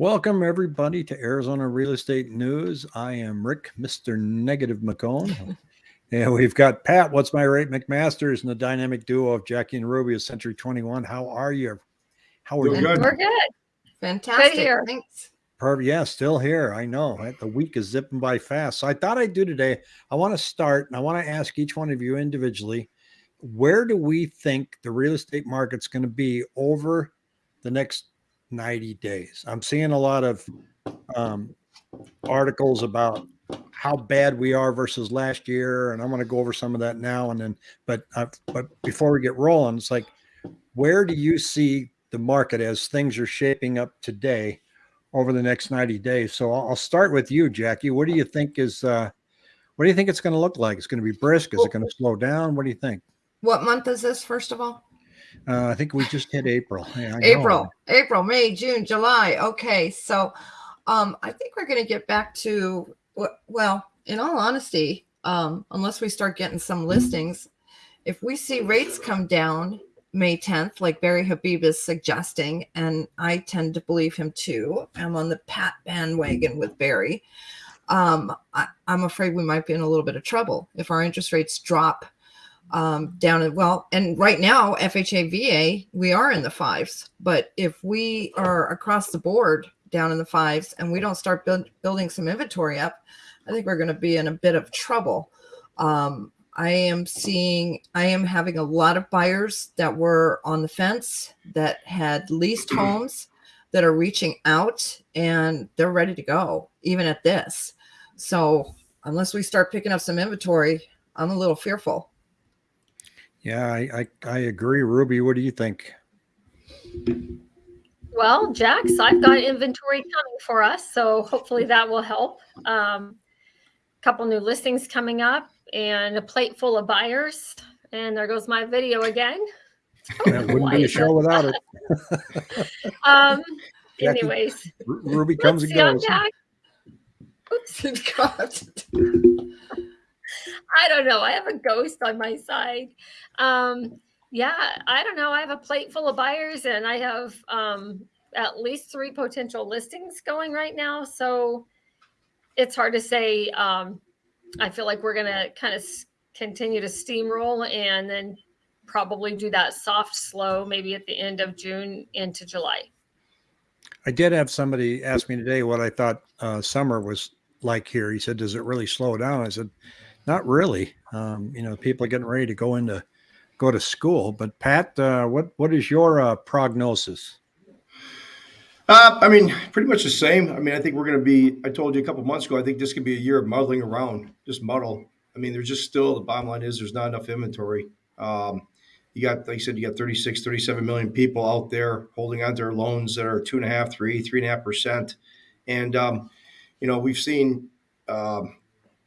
Welcome, everybody, to Arizona Real Estate News. I am Rick, Mr. Negative McCone. and we've got Pat, What's My Rate McMasters, and the dynamic duo of Jackie and Ruby of Century 21. How are you? How are Doing you? good. We're good. Fantastic. Good here. Thanks. Perfect. Yeah, still here. I know right? the week is zipping by fast. So I thought I'd do today. I want to start and I want to ask each one of you individually where do we think the real estate market's going to be over the next 90 days? I'm seeing a lot of um, articles about how bad we are versus last year, and I'm going to go over some of that now and then. But uh, but before we get rolling, it's like where do you see the market as things are shaping up today? over the next 90 days. So I'll, I'll start with you, Jackie. What do you think is, uh, what do you think it's going to look like? It's going to be brisk. Is it going to slow down? What do you think? What month is this, first of all? Uh, I think we just hit April. Yeah. April, April, May, June, July. Okay. So um, I think we're going to get back to, well, in all honesty, um, unless we start getting some listings, if we see rates come down May 10th, like Barry Habib is suggesting, and I tend to believe him too. I'm on the Pat bandwagon with Barry. Um, I, I'm afraid we might be in a little bit of trouble if our interest rates drop um, down. at- Well, and right now, FHA, VA, we are in the fives. But if we are across the board down in the fives and we don't start build, building some inventory up, I think we're going to be in a bit of trouble. Um, I am seeing, I am having a lot of buyers that were on the fence that had leased homes that are reaching out and they're ready to go, even at this. So, unless we start picking up some inventory, I'm a little fearful. Yeah, I, I, I agree. Ruby, what do you think? Well, Jax, I've got inventory coming for us, so hopefully that will help. Um, couple new listings coming up and a plate full of buyers. And there goes my video again. That wouldn't be a show without it. Um, Jackie, anyways, Ruby comes let's and goes. Oops, God. I don't know. I have a ghost on my side. Um, yeah, I don't know. I have a plate full of buyers and I have um, at least three potential listings going right now. So it's hard to say. Um, I feel like we're going to kind of continue to steamroll and then probably do that soft slow maybe at the end of June into July. I did have somebody ask me today what I thought uh, summer was like here. He said, "Does it really slow down?" I said, "Not really. Um, you know, people are getting ready to go into go to school." But Pat, uh, what what is your uh, prognosis? Uh, I mean, pretty much the same. I mean, I think we're going to be. I told you a couple months ago. I think this could be a year of muddling around, just muddle. I mean, there's just still the bottom line is there's not enough inventory. Um, you got, like I said, you got 36, 37 million people out there holding on to their loans that are two and a half, three, three and a half percent, and um, you know we've seen um,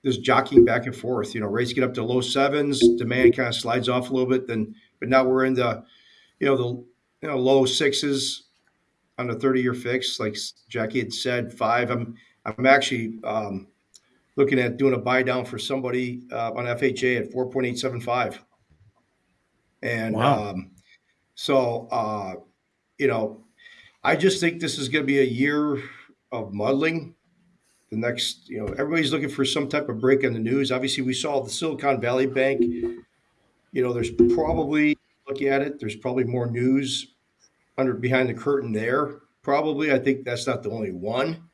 this jockeying back and forth. You know, rates get up to low sevens, demand kind of slides off a little bit. Then, but now we're in the, you know, the you know low sixes on a 30 year fix, like Jackie had said, five. I'm I'm actually um, looking at doing a buy down for somebody uh, on FHA at 4.875. And Wow. um, so, uh, you know, I just think this is going to be a year of muddling. The next, you know, everybody's looking for some type of break in the news. Obviously, we saw the Silicon Valley Bank. You know, there's probably looking at it. There's probably more news under behind the curtain there. Probably, I think that's not the only one,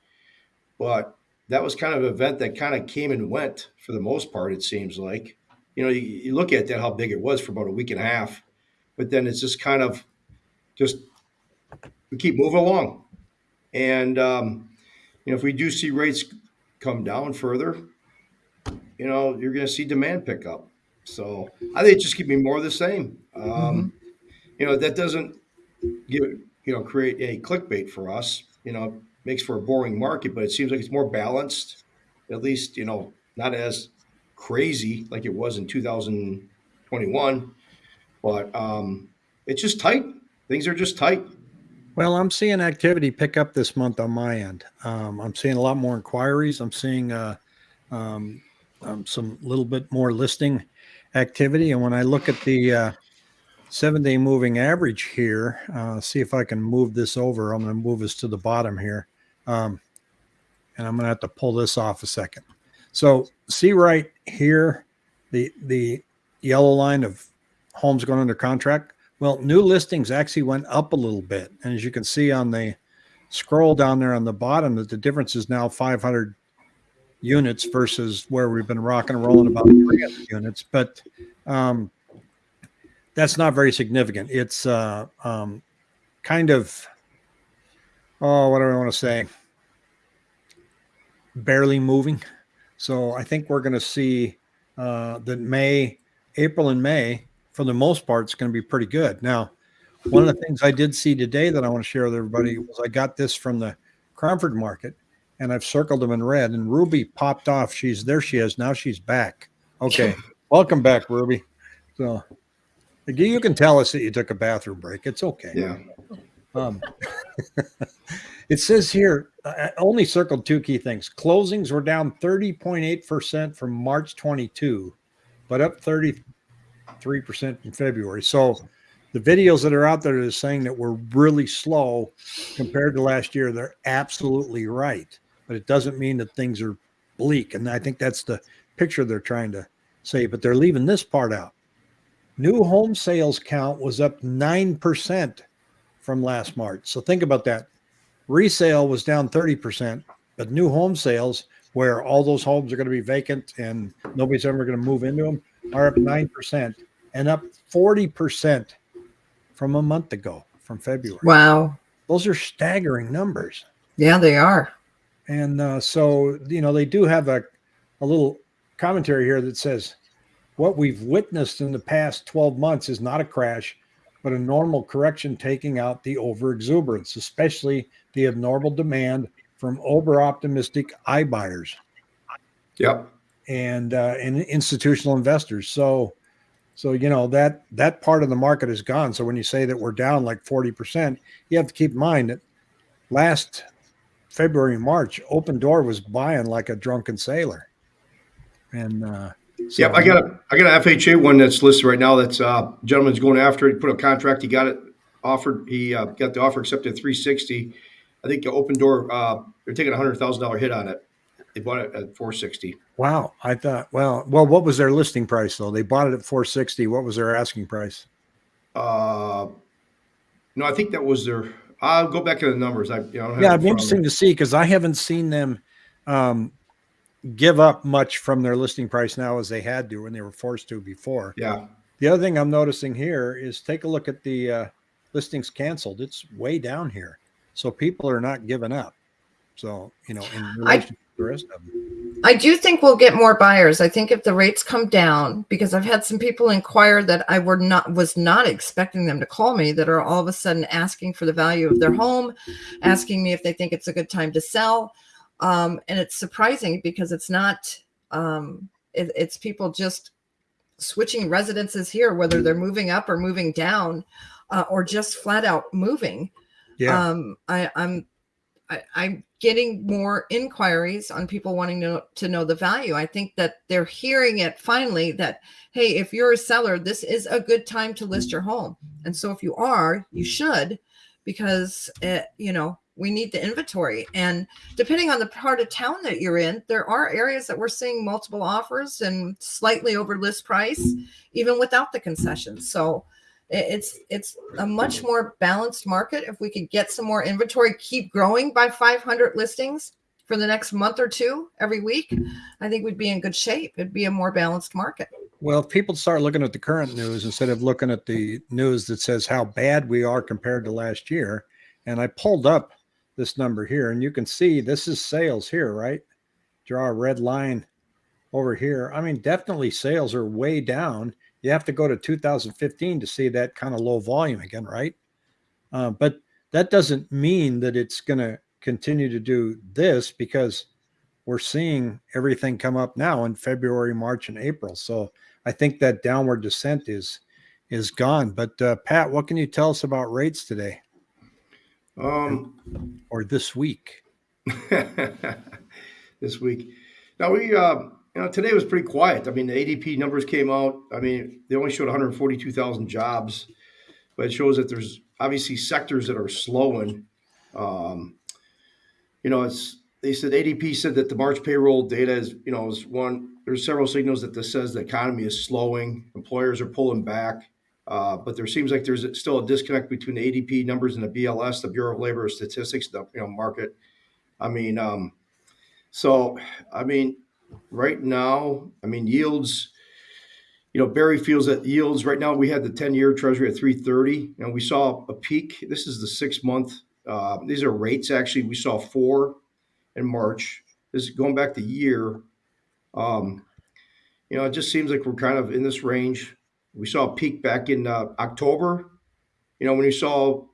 but that was kind of an event that kind of came and went for the most part. It seems like, you know, you, you look at that how big it was for about a week and a half, but then it's just kind of just we keep moving along, and um, you know, if we do see rates come down further, you know, you're going to see demand pick up. So I think it's just keep me more of the same. Um, You know, that doesn't give you know create any clickbait for us. You know, makes for a boring market, but it seems like it's more balanced. At least you know not as crazy like it was in 2021, but um, it's just tight. Things are just tight. Well, I'm seeing activity pick up this month on my end. Um, I'm seeing a lot more inquiries. I'm seeing uh, um, um, some little bit more listing activity. And when I look at the uh, seven day moving average here, uh, see if I can move this over. I'm going to move this to the bottom here. Um, and I'm going to have to pull this off a second. So see right here, the the yellow line of homes going under contract. Well, new listings actually went up a little bit, and as you can see on the scroll down there on the bottom, that the difference is now 500 units versus where we've been rocking and rolling about 300 units. But um, that's not very significant. It's uh, um, kind of oh, what do I want to say? Barely moving. So I think we're going to see uh, that May, April, and May, for the most part, it's going to be pretty good. Now, one of the hmm. things I did see today that I want to share with everybody was I got this from the Cromford market, and I've circled them in red. And Ruby popped off. She's there. She is now. She's back. Okay, welcome back, Ruby. So you can tell us that you took a bathroom break. It's okay. Yeah. Um, it says here, I only circled two key things. Closings were down 30.8% from March 22, but up 33% in February. So the videos that are out there that are saying that we're really slow compared to last year, they're absolutely right. But it doesn't mean that things are bleak. And I think that's the picture they're trying to say, but they're leaving this part out. New home sales count was up 9% from last March. So think about that. Resale was down 30%, but new home sales, where all those homes are going to be vacant and nobody's ever going to move into them, are up 9% and up 40% from a month ago, from February. Wow. Those are staggering numbers. Yeah, they are. And uh, so, you know, they do have a, a little commentary here that says what we've witnessed in the past 12 months is not a crash, but a normal correction taking out the overexuberance, especially the abnormal demand from over optimistic iBuyers Yep. and uh, and institutional investors. So, so you know that that part of the market is gone. So when you say that we're down like forty percent, you have to keep in mind that last February March, Opendoor was buying like a drunken sailor, and uh, so. I got a I got an FHA one that's listed right now. That's uh, gentleman's going after it. Put a contract. He got it offered. He uh, got the offer accepted at three sixty. I think the Opendoor. Uh, they're taking a hundred thousand dollar hit on it. They bought it at four sixty. Wow, I thought well, well, what was their listing price though? They bought it at four sixty. What was their asking price? Uh, no, I think that was their. I'll go back to the numbers. I, you know, I don't have Yeah, it it'd be in front of interesting to see because I haven't seen them um, give up much from their listing price now as they had to when they were forced to before. Yeah, The other thing I'm noticing here is take a look at the uh, listings canceled. It's way down here, so people are not giving up. So you know, in relation the rest of them. I do think we'll get more buyers. I think if the rates come down, because I've had some people inquire that I were not was not expecting them to call me that are all of a sudden asking for the value of their home, asking me if they think it's a good time to sell. Um, and it's surprising because it's not um, it, it's people just switching residences here, whether they're moving up or moving down, uh, or just flat out moving Yeah, um i i'm I, i'm getting more inquiries on people wanting to, to know the value. I think that they're hearing it finally that hey if you're a seller this is a good time to list your home. And so if you are you should because it, you know we need the inventory. And depending on the part of town that you're in there are areas that we're seeing multiple offers and slightly over list price even without the concessions so it's it's a much more balanced market if we could get some more inventory keep growing by 500 listings for the next month or two every week i think we'd be in good shape it'd be a more balanced market well, if people start looking at the current news instead of looking at the news that says how bad we are compared to last year, and I pulled up this number here, and you can see this is sales here, right? Draw a red line over here. I mean, definitely sales are way down. You have to go to 2015 to see that kind of low volume again, right? Uh, but that doesn't mean that it's going to continue to do this because we're seeing everything come up now in February, March, and April. So I think that downward descent is is gone. But uh, Pat, what can you tell us about rates today um, or this week? this week. Now we, uh, you know, today was pretty quiet. I mean, the ADP numbers came out. I mean, they only showed 142,000 jobs, but it shows that there's obviously sectors that are slowing. Um, you know, it's they said ADP said that the March payroll data is, you know, is one. There's several signals that this says the economy is slowing. Employers are pulling back, uh, but there seems like there's still a disconnect between the ADP numbers and the BLS, the Bureau of Labor Statistics, the you know market. I mean, um, so I mean, right now, I mean yields. You know, Barry feels that yields right now. We had the ten-year Treasury at three thirty, and we saw a peak. This is the six-month. Uh, these are rates actually. We saw four in March. This is going back the year. Um, you know, it just seems like we're kind of in this range. We saw a peak back in uh, October. You know, when you saw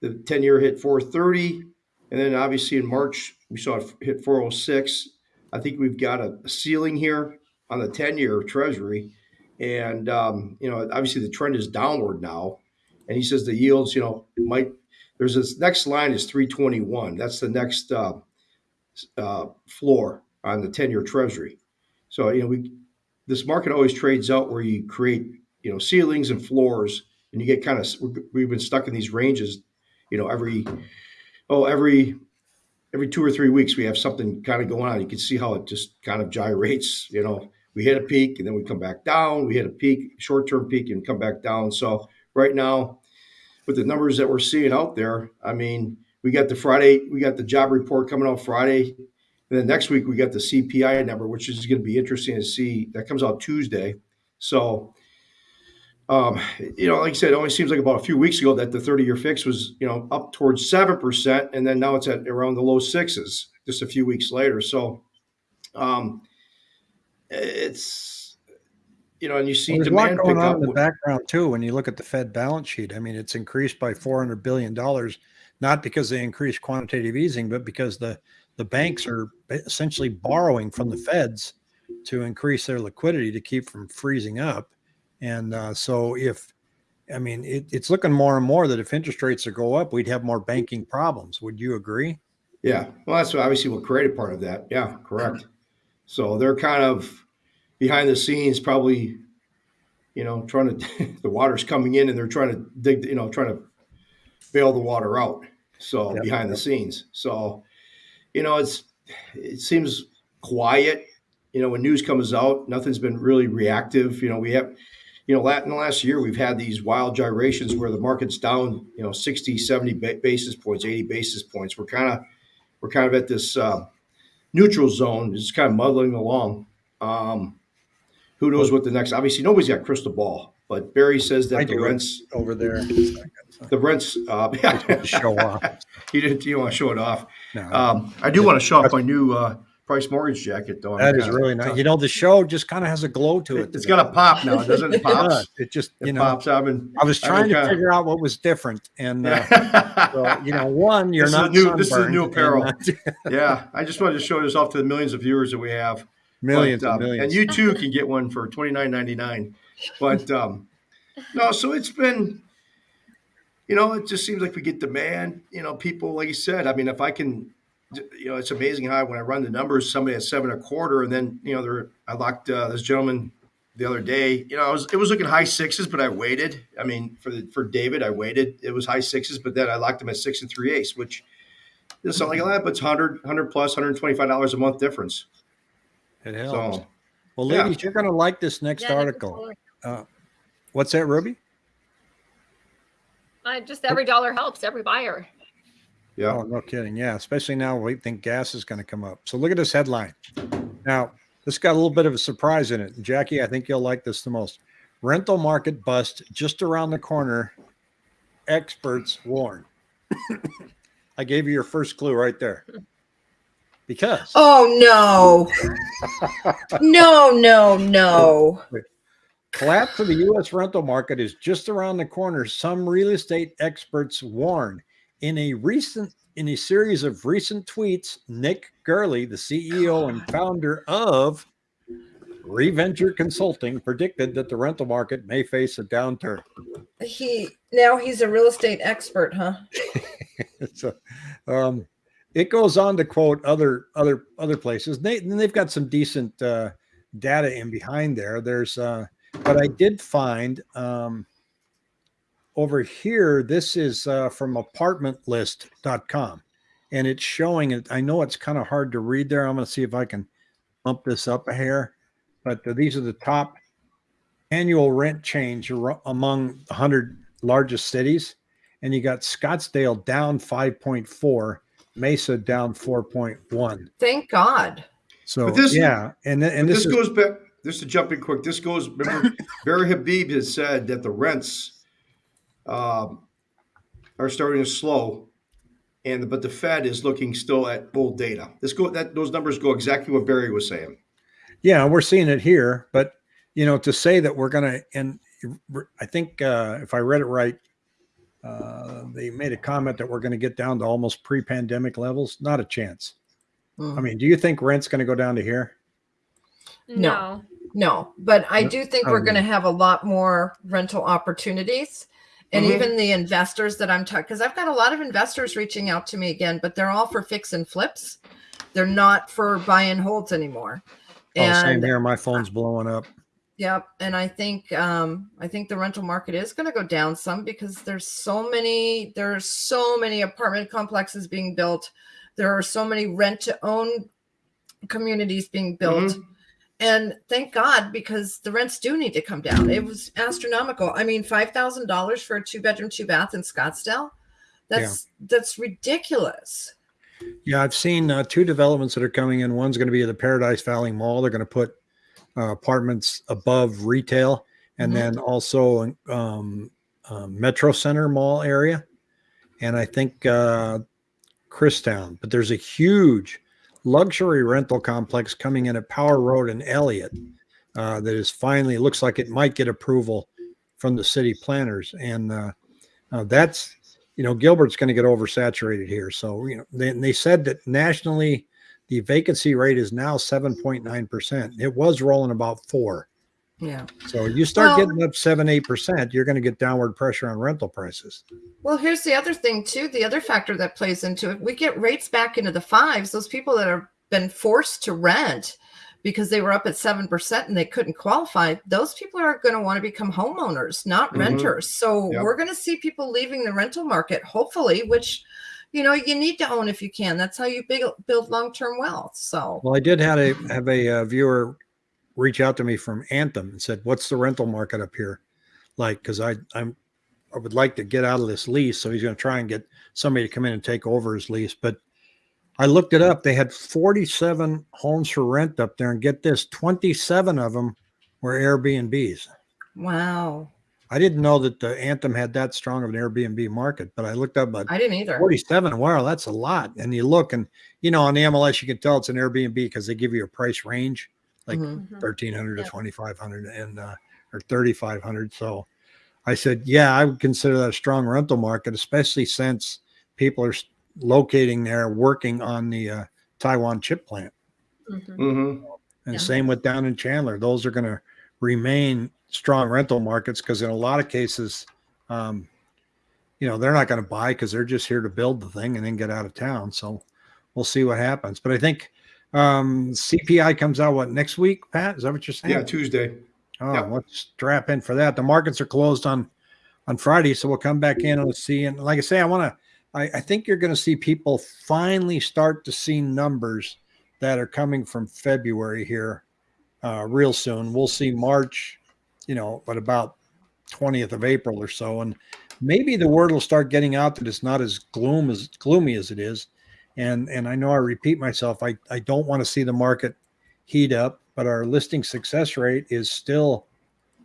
the 10 year hit 430, and then obviously in March, we saw it hit 406. I think we've got a, ceiling here on the 10 year Treasury. And, um, you know, obviously the trend is downward now. And he says the yields, you know, might, there's this next line is 321. That's the next uh, uh, floor on the 10 year treasury. So, you know, we, this market always trades out where you create, you know, ceilings and floors and you get kind of, we've been stuck in these ranges, you know, every, oh, every, every two or three weeks we have something kind of going on. You can see how it just kind of gyrates, you know, we hit a peak and then we come back down. We hit a peak, short term peak and come back down. So right now, with the numbers that we're seeing out there, I mean, we got the Friday, we got the job report coming out Friday. And then next week we got the CPI number, which is going to be interesting to see. That comes out Tuesday. So, um, you know, like I said, it only seems like about a few weeks ago that the 30 year fix was, you know, up towards 7%. And then now it's at around the low sixes just a few weeks later. So, um, it's, you know, and you see Well, there's a demand lot going pick on up. in the background too. When you look at the Fed balance sheet, I mean, it's increased by four hundred billion dollars, not because they increased quantitative easing, but because the the banks are essentially borrowing from the Feds to increase their liquidity to keep from freezing up. And uh, so, if I mean, it, it's looking more and more that if interest rates are go up, we'd have more banking problems. Would you agree? Yeah, well, that's obviously what created part of that. Yeah, correct. So they're kind of behind the scenes, probably, you know, trying to. the water's coming in, and they're trying to dig, you know, trying to bail the water out. So Yep, behind the scenes, so you know, it's it seems quiet. You know, when news comes out, nothing's been really reactive. You know, we have, you know, in the last year, we've had these wild gyrations where the market's down, you know, 60, 70 basis points, 80 basis points. We're kind of, we're kind of at this uh, neutral zone, just kind of muddling along. Um, who knows what the next? Obviously, nobody's got crystal ball, but Barry says that I the rents, Over there, the rents, uh, yeah, show off. you didn't, you want to show it off. No, Um, I do want to show off my new uh, Price Mortgage jacket, though. that I'm is really nice. You know, the show just kind of has a glow to it. It's today. got a pop now, doesn't it? It It pops. It just, It you know, pops. I've been. I was trying to kinda- figure out what was different, and uh, yeah. so, you know, one, you're This is not new- this is new and, apparel. uh, I just wanted to show this off to the millions of viewers that we have. millions But, and um, millions. And you too can get one for twenty nine ninety nine. But um, no, so it's been, you know, it just seems like we get demand. You know, people, like you said, I mean, if I can, you know, it's amazing how when I run the numbers, somebody at seven and a quarter, and then you know, there I locked uh, this gentleman the other day. You know, I was it was looking high sixes, but I waited. I mean, for the, for David, I waited. It was high sixes, but then I locked him at six and three eighths, which doesn't sound like a lot, but it's 100, 100 plus, hundred twenty five dollars a month difference. it helps. So well, yeah. ladies, you're going to like this next Yeah, article. cool. What's that, Ruby? I just every dollar helps every buyer. Yeah. Oh, no kidding. Yeah, especially now we think gas is going to come up. So look at this headline. Now, this got a little bit of a surprise in it. Jackie, I think you'll like this the most. Rental market bust just around the corner. Experts warn. I gave you your first clue right there. Because Oh no. no, no, no. collapse of the U.S. rental market is just around the corner. Some real estate experts warn. In a recent, in a series of recent tweets, Nick Gerli, the CEO and founder of Reventure Consulting, predicted that the rental market may face a downturn. He now he's a real estate expert, huh? so, um, it goes on to quote other other other places. They and they've got some decent uh, data in behind there. There's, uh, but I did find um, over here. This is uh, from ApartmentList.com, and it's showing it. I know it's kind of hard to read there. I'm going to see if I can bump this up a hair, but uh, these are the top annual rent change among the 100 largest cities. And you got Scottsdale down 5.4, Mesa down 4.1. Thank God. So But this- yeah, and th- and this, this, is goes back. Just to jump in quick, this goes. Remember, Barry Habib has said that the rents um, are starting to slow, and but the Fed is looking still at old data. This go that those numbers go exactly what Barry was saying. yeah, we're seeing it here, but you know, to say that we're gonna and I think uh, if I read it right, uh, they made a comment that we're going to get down to almost pre-pandemic levels. Not a chance. Mm. I mean, do you think rent's going to go down to here? No. No, but I do think I we're going to have a lot more rental opportunities. And Mhm. even the investors that I'm talking, because I've got a lot of investors reaching out to me again, but they're all for fix and flips. They're not for buy and holds anymore. Oh, same And here. My phone's blowing up. Yep, and I think um, I think the rental market is going to go down some because there's so many there's so many apartment complexes being built. There are so many rent to own communities being built. And thank God because the rents do need to come down. It was astronomical. I mean, five thousand dollars for a two bedroom, two bath in Scottsdale. That's that's ridiculous. Yeah, I've seen uh, two developments that are coming in. One's going to be at the Paradise Valley Mall. They're going to put uh, apartments above retail, and Mhm. then also um, um, Metro Center Mall area, and I think uh, Christown. But there's a huge luxury rental complex coming in at Power Road and Elliott uh, that is finally looks like it might get approval from the city planners, and uh, uh, that's you know Gilbert's going to get oversaturated here. So you know they, they said that nationally the vacancy rate is now 7.9 percent. It was rolling about four. Yeah. So you start Well- getting up seven eight percent, you're going to get downward pressure on rental prices. Well, here's the other thing too. The other factor that plays into it, we get rates back into the fives. Those people that have been forced to rent because they were up at seven percent and they couldn't qualify, those people are going to want to become homeowners, not Mhm. renters. So Yep. we're going to see people leaving the rental market, hopefully, which you know you need to own if you can. That's how you build build long term wealth. So Well, I did have a have a uh, viewer reach out to me from Anthem and said, "What's the rental market up here like?" Because I I'm I would like to get out of this lease, so he's going to try and get somebody to come in and take over his lease. But I looked it up; they had 47 homes for rent up there, and get this, 27 of them were Airbnbs. wow, I didn't know that the Anthem had that strong of an Airbnb market, but I looked up I didn't either. 47. Wow, that's a lot. And you look, and you know, on the MLS, you can tell it's an Airbnb because they give you a price range like Mhm. Mhm. 1300 Yeah. to 2500 and uh, or 3500 so i said yeah i would consider that a strong rental market especially since people are locating there working on the uh, taiwan chip plant Mhm. Mm-hmm. and Yeah. same with down in chandler those are going to remain strong rental markets because in a lot of cases um, you know they're not going to buy because they're just here to build the thing and then get out of town so we'll see what happens but i think um, cpi comes out what next week pat is that what you're saying Yeah, Tuesday. Oh, Yeah. let's strap in for that. The markets are closed on on Friday, so we'll come back in and see. And like I say, I want to. I, I think you're going to see people finally start to see numbers that are coming from February here, uh, real soon. We'll see March, you know, but about 20th of April or so, and maybe the word will start getting out that it's not as gloom as gloomy as it is. And and I know I repeat myself. I I don't want to see the market heat up, but our listing success rate is still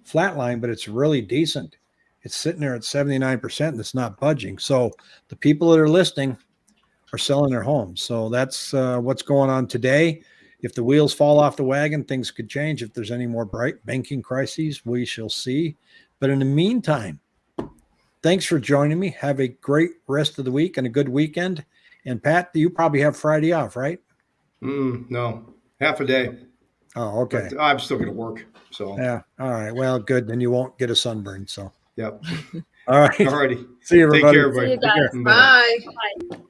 flatline, but it's really decent. It's sitting there at 79% and it's not budging. So the people that are listing are selling their homes. So that's uh, what's going on today. If the wheels fall off the wagon, things could change. If there's any more bright banking crises, we shall see. But in the meantime, thanks for joining me. Have a great rest of the week and a good weekend. And Pat, you probably have Friday off, right? Mm, no, half a day. Oh, okay. But I'm still going to work. So, Yeah. All right. Well, good. Then you won't get a sunburn. So, yep. all right. Alrighty. See you, Take everybody. See you guys. Bye. Bye. Bye.